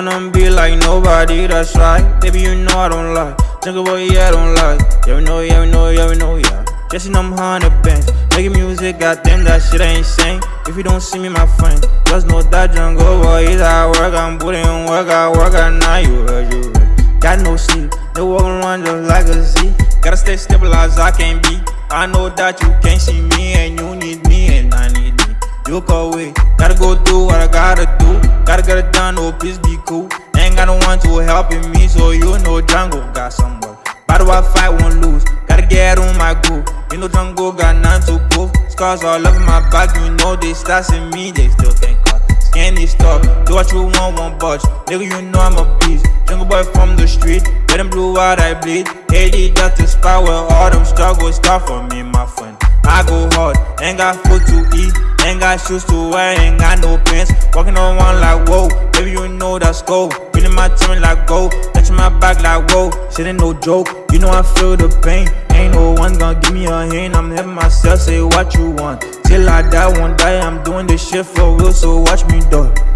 them be like nobody, that's right. Baby, you know I don't lie. Nigga, boy, yeah, I don't lie. Yeah, we know, yeah, we know, yeah, we know, yeah. Just in them hundred bands. Making music, goddamn, that shit ain't insane. If you don't see me, my friend, just know that jungle boy is at work. I'm putting in work, I work, I now you heard, you heard. Got no sleep, they walking around just like a Z. Gotta stay stabilized, I can't be. I know that you can't see me, and you need me, and I need me. Look away, gotta go do what I gotta do. It done, oh please be cool. Ain't got no one to helping me, so you know Django got some work. Battle I fight, won't lose. Gotta get on my groove. You know Django got none to prove. Scars all over my back, you know they stats in me, they still can't cut. Scan this stuff, do what you want, won't budge. Nigga, you know I'm a beast. Jungle boy from the street, let them blue out, I bleed. Hated that the spot where all them struggles start for me, my friend. I go hard, ain't got food to eat, ain't got shoes to wear, ain't got no pants. Walking on one like whoa, baby you know that's go. Feeling my tummy like go, touching my back like whoa. Shit ain't no joke, you know I feel the pain. Ain't no one gonna give me a hand, I'm having myself say what you want. Till I die, won't die, I'm doing this shit for real, so watch me do it.